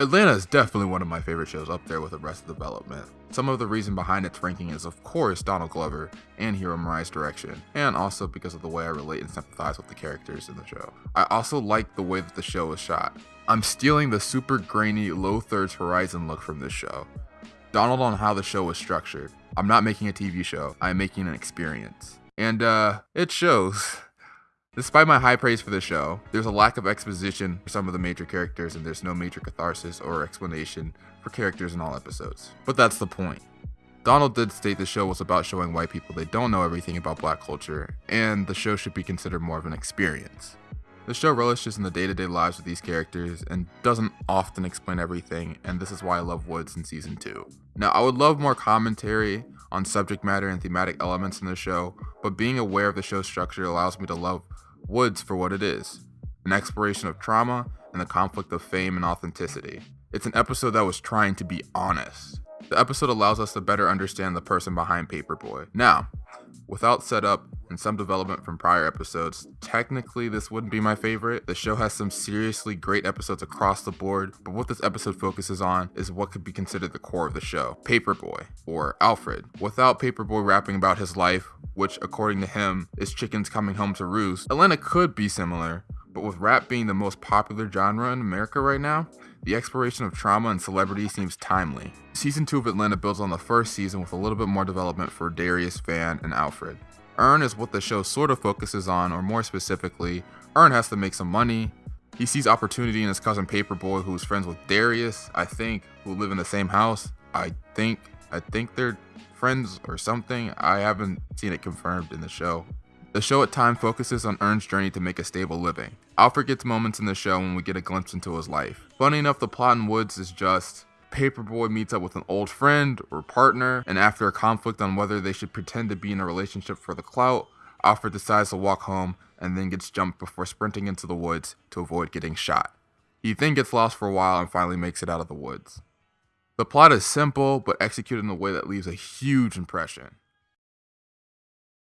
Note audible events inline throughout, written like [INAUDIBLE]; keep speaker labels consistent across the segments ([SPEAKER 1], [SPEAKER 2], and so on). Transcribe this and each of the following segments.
[SPEAKER 1] Atlanta is definitely one of my favorite shows up there with Arrested Development. Some of the reason behind its ranking is of course Donald Glover and Hiro Murai's direction, and also because of the way I relate and sympathize with the characters in the show. I also like the way that the show is shot. I'm stealing the super grainy low thirds horizon look from this show. Donald on how the show is structured. I'm not making a TV show, I'm making an experience. And uh, it shows. Despite my high praise for the show, there's a lack of exposition for some of the major characters and there's no major catharsis or explanation for characters in all episodes. But that's the point. Donald did state the show was about showing white people they don't know everything about black culture, and the show should be considered more of an experience. The show relishes in the day-to-day lives of these characters and doesn't often explain everything, and this is why I love Woods in season 2. Now, I would love more commentary on subject matter and thematic elements in the show, but being aware of the show's structure allows me to love Woods for what it is an exploration of trauma and the conflict of fame and authenticity. It's an episode that was trying to be honest. The episode allows us to better understand the person behind Paper Boi. Now, without setup and some development from prior episodes, technically this wouldn't be my favorite. The show has some seriously great episodes across the board, but what this episode focuses on is what could be considered the core of the show Paper Boi, or Alfred. Without Paper Boi rapping about his life, which according to him is chickens coming home to roost. Atlanta could be similar, but with rap being the most popular genre in America right now, the exploration of trauma and celebrity seems timely. Season 2 of Atlanta builds on the first season with a little bit more development for Darius, Van, and Alfred. Earn is what the show sort of focuses on, or more specifically, Earn has to make some money. He sees opportunity in his cousin Paper Boi, who's friends with Darius, I think, who live in the same house. I think, I think they're friends or something. I haven't seen it confirmed in the show. The show at times focuses on Earn's journey to make a stable living. Alfred gets moments in the show when we get a glimpse into his life. Funny enough, the plot in Woods is just Paper Boi meets up with an old friend or partner, and after a conflict on whether they should pretend to be in a relationship for the clout, Alfred decides to walk home and then gets jumped before sprinting into the woods to avoid getting shot. He then gets lost for a while and finally makes it out of the woods. The plot is simple, but executed in a way that leaves a huge impression.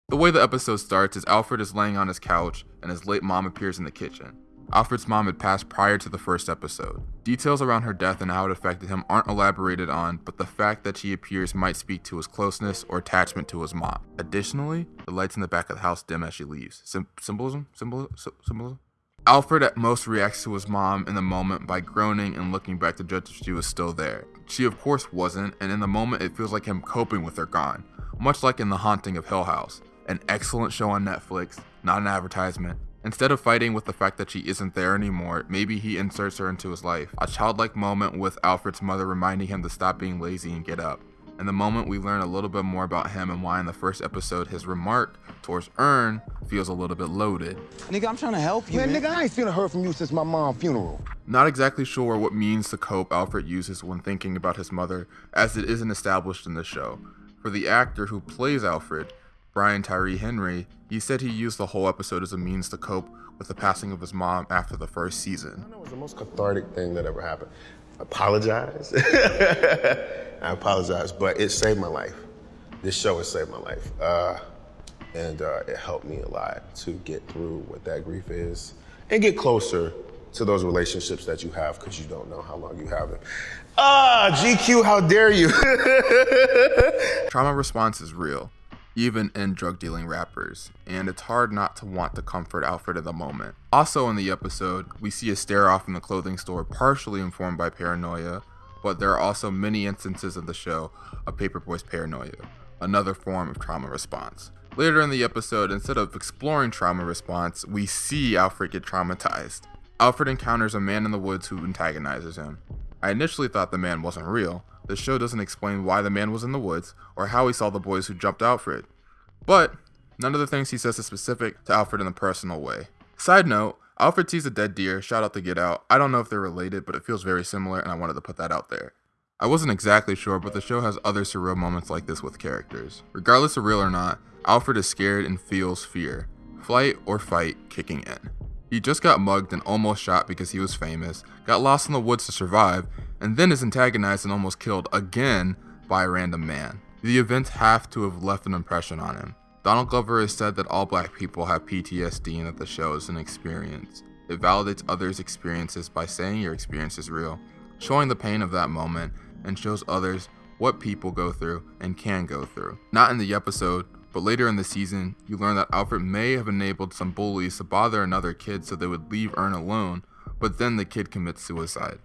[SPEAKER 1] The way the episode starts is Alfred is laying on his couch and his late mom appears in the kitchen. Alfred's mom had passed prior to the first episode. Details around her death and how it affected him aren't elaborated on, but the fact that she appears might speak to his closeness or attachment to his mom. Additionally, the lights in the back of the house dim as she leaves. Sym- symbolism? Symbolism? Symbolism? Alfred at most reacts to his mom in the moment by groaning and looking back to judge if she was still there. She of course wasn't, and in the moment it feels like him coping with her gone, much like in The Haunting of Hill House, an excellent show on Netflix, not an advertisement. Instead of fighting with the fact that she isn't there anymore, maybe he inserts her into his life. A childlike moment with Alfred's mother reminding him to stop being lazy and get up and the moment we learn a little bit more about him and why in the first episode his remark towards Earn feels a little bit loaded.
[SPEAKER 2] Nigga, I'm trying to help you.
[SPEAKER 3] Man,
[SPEAKER 2] man.
[SPEAKER 3] nigga, I ain't seen or heard from you since my mom's funeral.
[SPEAKER 1] Not exactly sure what means to cope Alfred uses when thinking about his mother, as it isn't established in the show. For the actor who plays Alfred, Brian Tyree Henry, he said he used the whole episode as a means to cope with the passing of his mom after the first season.
[SPEAKER 4] It was the most cathartic thing that ever happened. I Apologize. [LAUGHS] I apologize, but it saved my life. This show has saved my life. Uh, and uh, it helped me a lot to get through what that grief is and get closer to those relationships that you have because you don't know how long you have them. Ah, GQ, how dare you? [LAUGHS]
[SPEAKER 1] Trauma response is real, even in drug dealing rappers, and it's hard not to want to comfort Alfred in the moment. Also, in the episode, we see a stare off in the clothing store, partially informed by paranoia, but there are also many instances in the show of Paper Boi's paranoia, another form of trauma response. Later in the episode, instead of exploring trauma response, we see Alfred get traumatized. Alfred encounters a man in the woods who antagonizes him. I initially thought the man wasn't real. The show doesn't explain why the man was in the woods or how he saw the boys who jumped Alfred. But none of the things he says is specific to Alfred in a personal way. Side note, Alfred sees a dead deer, shout out to Get Out. I don't know if they're related, but it feels very similar and I wanted to put that out there. I wasn't exactly sure, but the show has other surreal moments like this with characters. Regardless of real or not, Alfred is scared and feels fear. Flight or fight kicking in. He just got mugged and almost shot because he was famous, got lost in the woods to survive, and then is antagonized and almost killed again by a random man. The events have to have left an impression on him. Donald Glover has said that all black people have PTSD and that the show is an experience. It validates others' experiences by saying your experience is real. showing the pain of that moment and shows others what people go through and can go through. Not in the episode, but later in the season, you learn that Alfred may have enabled some bullies to bother another kid so they would leave Earn alone, but then the kid commits suicide.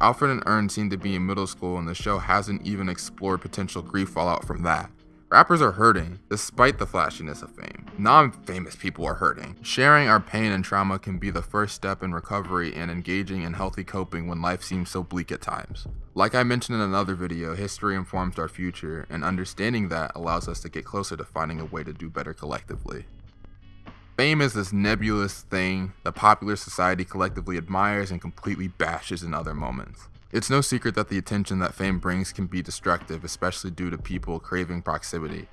[SPEAKER 1] Alfred and Earn seem to be in middle school, and the show hasn't even explored potential grief fallout from that. Rappers are hurting, despite the flashiness of fame. Non famous people are hurting. Sharing our pain and trauma can be the first step in recovery and engaging in healthy coping when life seems so bleak at times. Like I mentioned in another video, history informs our future, and understanding that allows us to get closer to finding a way to do better collectively. Fame is this nebulous thing that popular society collectively admires and completely bashes in other moments. It's no secret that the attention that fame brings can be destructive, especially due to people craving proximity.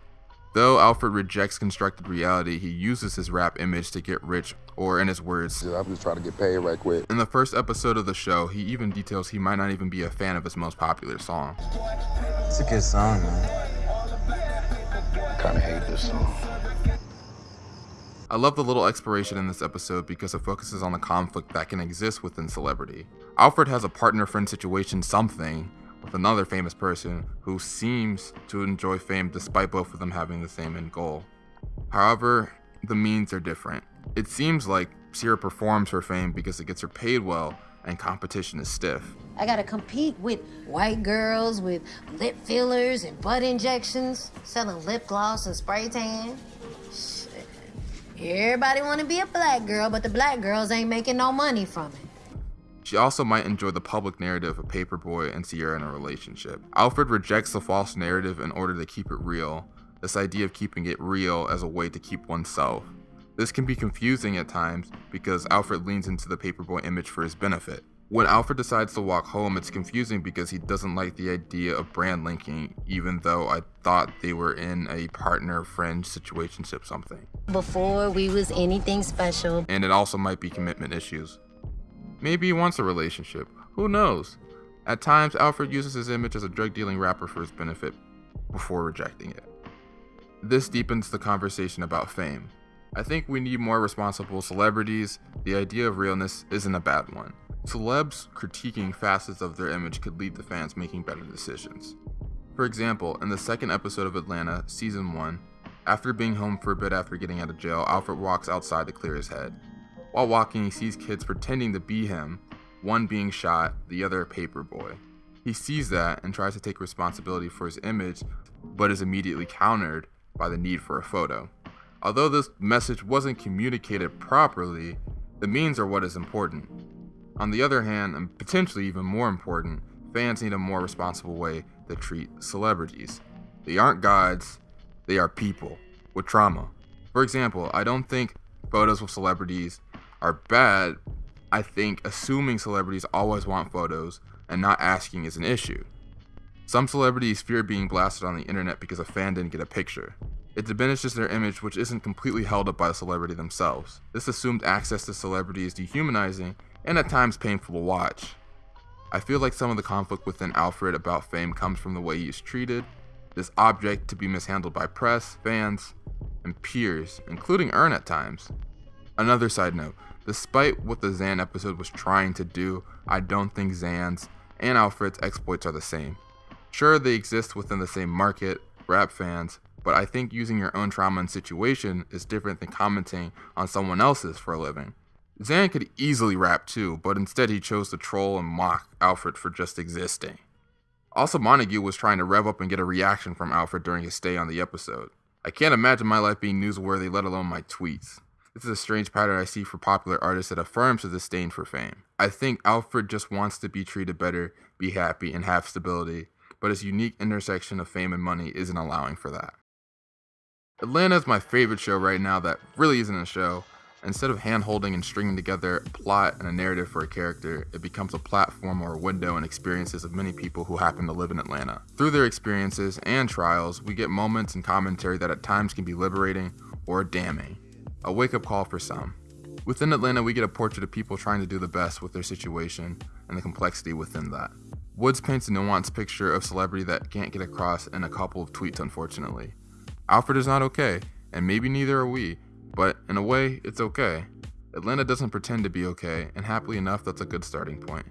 [SPEAKER 1] Though Alfred rejects constructed reality, he uses his rap image to get rich, or in his words,
[SPEAKER 3] I'm just trying to get paid right quick.
[SPEAKER 1] In the first episode of the show, he even details he might not even be a fan of his most popular song.
[SPEAKER 2] It's a good song, man.
[SPEAKER 3] I Kinda hate this song.
[SPEAKER 1] I love the little exploration in this episode because it focuses on the conflict that can exist within celebrity. Alfred has a partner friend situation something with another famous person who seems to enjoy fame despite both of them having the same end goal. However, the means are different. It seems like Sierra performs for fame because it gets her paid well and competition is stiff.
[SPEAKER 5] I gotta compete with white girls with lip fillers and butt injections, selling lip gloss and spray tan. Everybody want to be a black girl, but the black girls ain't making no money from it.
[SPEAKER 1] She also might enjoy the public narrative of Paper Boi and Sierra in a relationship. Alfred rejects the false narrative in order to keep it real, this idea of keeping it real as a way to keep oneself. This can be confusing at times because Alfred leans into the Paper Boi image for his benefit. When Alfred decides to walk home, it's confusing because he doesn't like the idea of brand linking, even though I thought they were in a partner friend situationship something.
[SPEAKER 5] Before we was anything special.
[SPEAKER 1] And it also might be commitment issues. Maybe he wants a relationship. Who knows? At times, Alfred uses his image as a drug dealing rapper for his benefit before rejecting it. This deepens the conversation about fame. I think we need more responsible celebrities. The idea of realness isn't a bad one. Celebs critiquing facets of their image could lead to fans making better decisions. For example, in the second episode of Atlanta, season 1, after being home for a bit after getting out of jail, Alfred walks outside to clear his head. While walking, he sees kids pretending to be him, one being shot, the other a paper boy. He sees that and tries to take responsibility for his image, but is immediately countered by the need for a photo. Although this message wasn't communicated properly, the means are what is important. On the other hand, and potentially even more important, fans need a more responsible way to treat celebrities. They aren't gods, they are people with trauma. For example, I don't think photos with celebrities are bad. I think assuming celebrities always want photos and not asking is an issue. Some celebrities fear being blasted on the internet because a fan didn't get a picture. It diminishes their image, which isn't completely held up by the celebrity themselves. This assumed access to celebrity is dehumanizing and at times painful to watch. I feel like some of the conflict within Alfred about fame comes from the way he is treated, this object to be mishandled by press, fans, and peers, including Earn at times. Another side note, despite what the Zan episode was trying to do, I don't think Zan's and Alfred's exploits are the same. Sure, they exist within the same market, rap fans, but I think using your own trauma and situation is different than commenting on someone else's for a living. Zan could easily rap too, but instead he chose to troll and mock Alfred for just existing. Also, Montague was trying to rev up and get a reaction from Alfred during his stay on the episode. I can't imagine my life being newsworthy, let alone my tweets. This is a strange pattern I see for popular artists that affirms a disdain for fame. I think Alfred just wants to be treated better, be happy, and have stability, but his unique intersection of fame and money isn't allowing for that. Atlanta is my favorite show right now that really isn't a show. Instead of hand holding and stringing together a plot and a narrative for a character, it becomes a platform or a window and experiences of many people who happen to live in Atlanta. Through their experiences and trials, we get moments and commentary that at times can be liberating or damning. A wake up call for some. Within Atlanta, we get a portrait of people trying to do the best with their situation and the complexity within that. Woods paints a nuanced picture of celebrity that can't get across in a couple of tweets, unfortunately. Alfred is not okay, and maybe neither are we, but in a way, it's okay. Atlanta doesn't pretend to be okay, and happily enough, that's a good starting point.